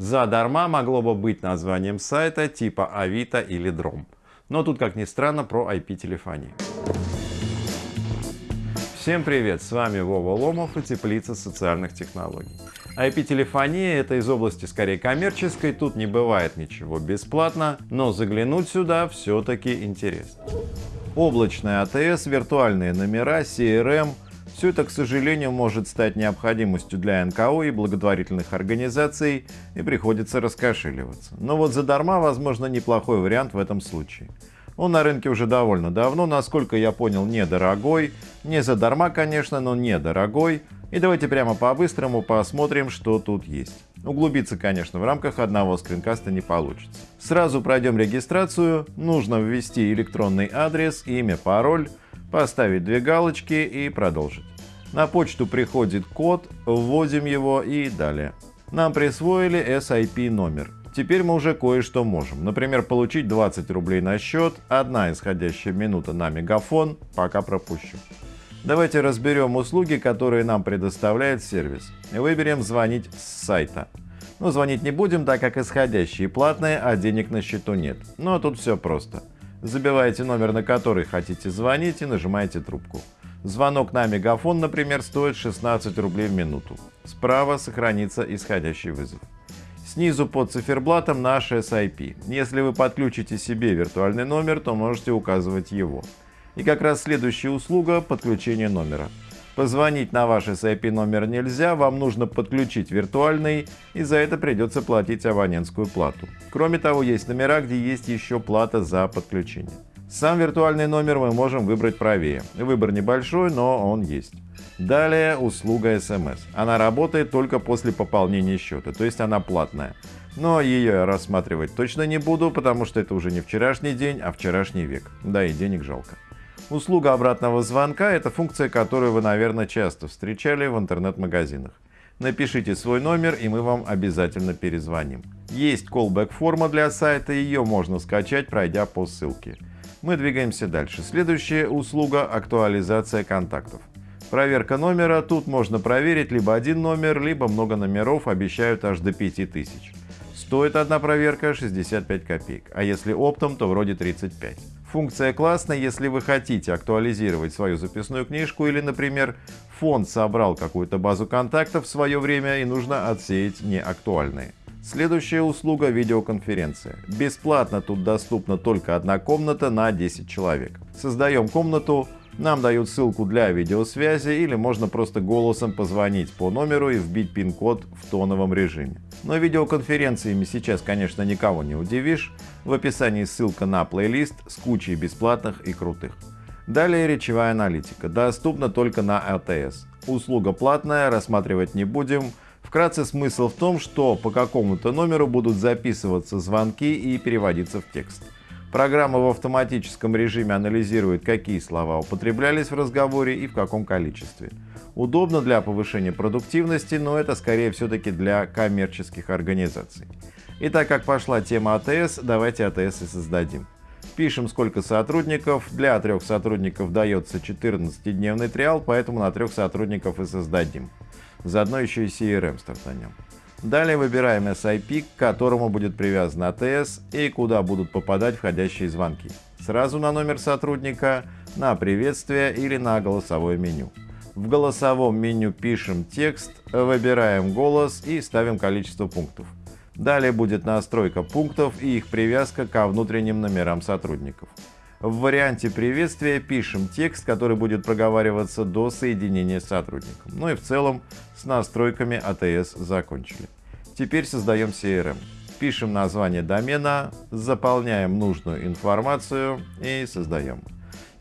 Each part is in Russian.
Задарма могло бы быть названием сайта типа Авито или Дром. Но тут, как ни странно, про IP-телефонию. Всем привет, с вами Вова Ломов и Теплица социальных технологий. IP-телефония это из области скорее коммерческой, тут не бывает ничего бесплатно, но заглянуть сюда все-таки интересно. Облачная АТС, виртуальные номера, CRM – все это, к сожалению, может стать необходимостью для НКО и благотворительных организаций, и приходится раскошеливаться. Но вот задарма, возможно, неплохой вариант в этом случае. Он на рынке уже довольно давно, насколько я понял, недорогой. Не задарма, конечно, но недорогой. И давайте прямо по-быстрому посмотрим, что тут есть. Углубиться, конечно, в рамках одного скринкаста не получится. Сразу пройдем регистрацию. Нужно ввести электронный адрес, имя, пароль, поставить две галочки и продолжить. На почту приходит код, вводим его и далее. Нам присвоили SIP номер. Теперь мы уже кое-что можем. Например, получить 20 рублей на счет, одна исходящая минута на мегафон, пока пропущу. Давайте разберем услуги, которые нам предоставляет сервис. Выберем «Звонить с сайта». Но звонить не будем, так как исходящие платные, а денег на счету нет. Но тут все просто. Забиваете номер, на который хотите звонить и нажимаете трубку. Звонок на мегафон, например, стоит 16 рублей в минуту. Справа сохранится исходящий вызов. Снизу под циферблатом наш SIP. Если вы подключите себе виртуальный номер, то можете указывать его. И как раз следующая услуга – подключение номера. Позвонить на ваш SIP номер нельзя, вам нужно подключить виртуальный, и за это придется платить абонентскую плату. Кроме того, есть номера, где есть еще плата за подключение. Сам виртуальный номер мы можем выбрать правее. Выбор небольшой, но он есть. Далее услуга SMS. Она работает только после пополнения счета, то есть она платная. Но ее рассматривать точно не буду, потому что это уже не вчерашний день, а вчерашний век. Да и денег жалко. Услуга обратного звонка – это функция, которую вы, наверное, часто встречали в интернет-магазинах. Напишите свой номер, и мы вам обязательно перезвоним. Есть callback форма для сайта, ее можно скачать, пройдя по ссылке. Мы двигаемся дальше. Следующая услуга – актуализация контактов. Проверка номера. Тут можно проверить либо один номер, либо много номеров, обещают аж до 5000. Стоит одна проверка 65 копеек, а если оптом, то вроде 35. Функция классная, если вы хотите актуализировать свою записную книжку или, например, фонд собрал какую-то базу контактов в свое время и нужно отсеять неактуальные. Следующая услуга – видеоконференция. Бесплатно тут доступна только одна комната на 10 человек. Создаем комнату, нам дают ссылку для видеосвязи или можно просто голосом позвонить по номеру и вбить пин-код в тоновом режиме. Но видеоконференциями сейчас, конечно, никого не удивишь. В описании ссылка на плейлист с кучей бесплатных и крутых. Далее речевая аналитика. Доступна только на АТС. Услуга платная, рассматривать не будем. Вкратце смысл в том, что по какому-то номеру будут записываться звонки и переводиться в текст. Программа в автоматическом режиме анализирует, какие слова употреблялись в разговоре и в каком количестве. Удобно для повышения продуктивности, но это скорее все-таки для коммерческих организаций. И так как пошла тема АТС, давайте АТС и создадим. Пишем, сколько сотрудников. Для трех сотрудников дается 14-дневный триал, поэтому на трех сотрудников и создадим. Заодно еще и CRM стартанем. Далее выбираем SIP, к которому будет привязан ATS и куда будут попадать входящие звонки. Сразу на номер сотрудника, на приветствие или на голосовое меню. В голосовом меню пишем текст, выбираем голос и ставим количество пунктов. Далее будет настройка пунктов и их привязка ко внутренним номерам сотрудников. В варианте приветствия пишем текст, который будет проговариваться до соединения с сотрудником. Ну и в целом с настройками ATS закончили. Теперь создаем CRM. Пишем название домена, заполняем нужную информацию и создаем.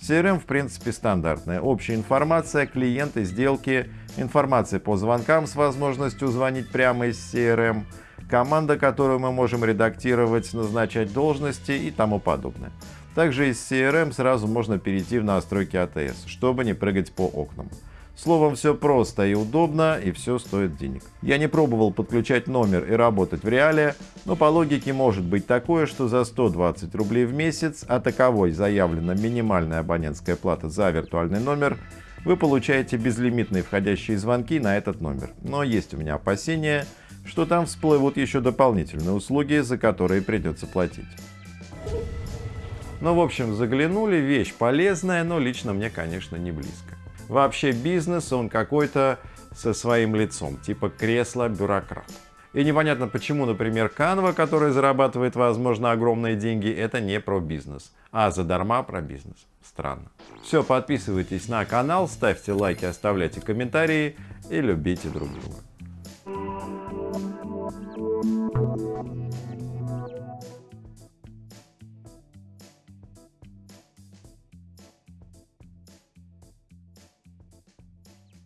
CRM в принципе стандартная. Общая информация, клиенты, сделки, информация по звонкам с возможностью звонить прямо из CRM, команда, которую мы можем редактировать, назначать должности и тому подобное. Также из CRM сразу можно перейти в настройки ATS, чтобы не прыгать по окнам. Словом, все просто и удобно, и все стоит денег. Я не пробовал подключать номер и работать в реале, но по логике может быть такое, что за 120 рублей в месяц, а таковой заявлена минимальная абонентская плата за виртуальный номер, вы получаете безлимитные входящие звонки на этот номер. Но есть у меня опасения, что там всплывут еще дополнительные услуги, за которые придется платить. Ну, в общем, заглянули, вещь полезная, но лично мне, конечно, не близко. Вообще бизнес, он какой-то со своим лицом, типа кресла бюрократ. И непонятно почему, например, Canva, которая зарабатывает, возможно, огромные деньги, это не про бизнес, а задарма про бизнес. Странно. Все, подписывайтесь на канал, ставьте лайки, оставляйте комментарии и любите друг друга.